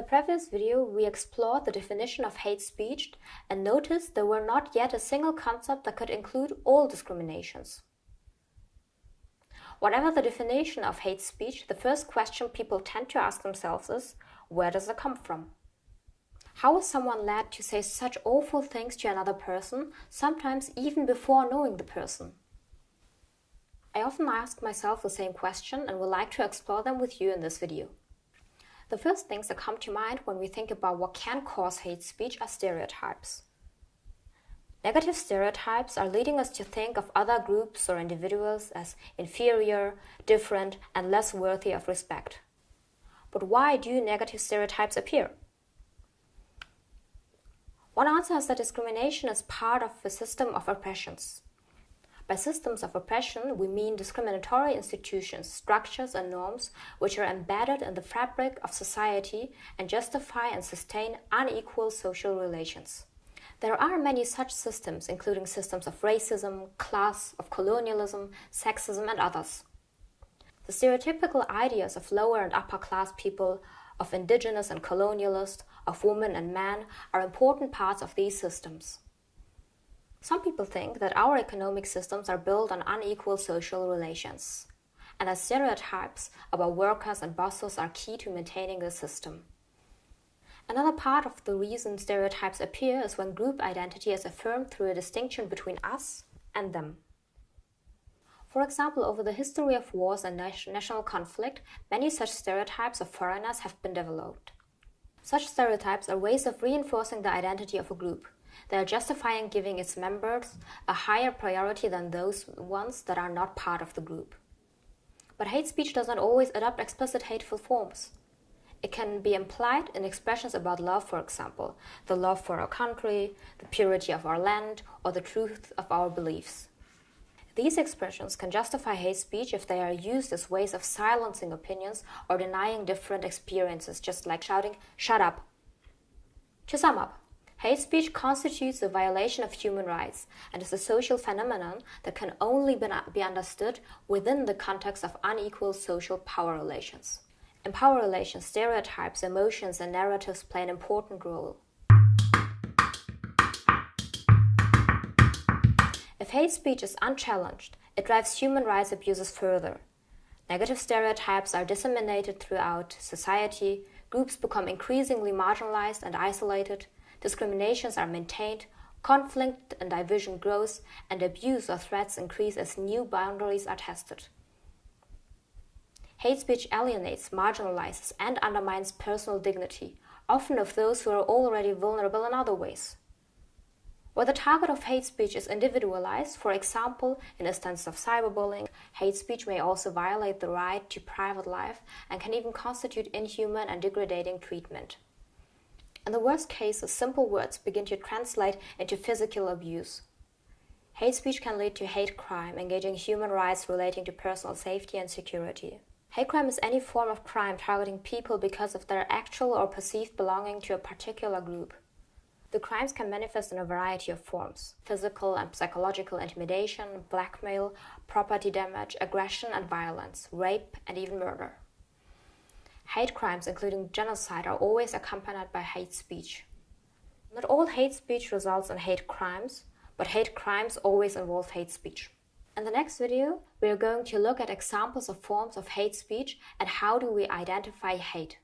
the previous video, we explored the definition of hate speech and noticed there were not yet a single concept that could include all discriminations. Whatever the definition of hate speech, the first question people tend to ask themselves is, where does it come from? How is someone led to say such awful things to another person, sometimes even before knowing the person? I often ask myself the same question and would like to explore them with you in this video. The first things that come to mind when we think about what can cause hate speech are stereotypes. Negative stereotypes are leading us to think of other groups or individuals as inferior, different, and less worthy of respect. But why do negative stereotypes appear? One answer is that discrimination is part of a system of oppressions. By systems of oppression, we mean discriminatory institutions, structures, and norms which are embedded in the fabric of society and justify and sustain unequal social relations. There are many such systems, including systems of racism, class, of colonialism, sexism, and others. The stereotypical ideas of lower and upper class people, of indigenous and colonialist, of women and men are important parts of these systems. Some people think that our economic systems are built on unequal social relations, and that stereotypes about workers and bosses are key to maintaining the system. Another part of the reason stereotypes appear is when group identity is affirmed through a distinction between us and them. For example, over the history of wars and national conflict, many such stereotypes of foreigners have been developed. Such stereotypes are ways of reinforcing the identity of a group. They are justifying giving its members a higher priority than those ones that are not part of the group. But hate speech does not always adopt explicit hateful forms. It can be implied in expressions about love, for example, the love for our country, the purity of our land, or the truth of our beliefs. These expressions can justify hate speech if they are used as ways of silencing opinions or denying different experiences, just like shouting, shut up. To sum up, hate speech constitutes a violation of human rights and is a social phenomenon that can only be understood within the context of unequal social power relations. In power relations, stereotypes, emotions, and narratives play an important role. If hate speech is unchallenged, it drives human rights abuses further. Negative stereotypes are disseminated throughout society, groups become increasingly marginalized and isolated, discriminations are maintained, conflict and division grows, and abuse or threats increase as new boundaries are tested. Hate speech alienates, marginalizes, and undermines personal dignity, often of those who are already vulnerable in other ways. Where the target of hate speech is individualized, for example, in instances of cyberbullying, hate speech may also violate the right to private life and can even constitute inhuman and degrading treatment. In the worst cases, simple words begin to translate into physical abuse. Hate speech can lead to hate crime, engaging human rights relating to personal safety and security. Hate crime is any form of crime targeting people because of their actual or perceived belonging to a particular group. The crimes can manifest in a variety of forms physical and psychological intimidation, blackmail, property damage, aggression and violence, rape, and even murder. Hate crimes, including genocide, are always accompanied by hate speech. Not all hate speech results in hate crimes, but hate crimes always involve hate speech. In the next video, we are going to look at examples of forms of hate speech and how do we identify hate.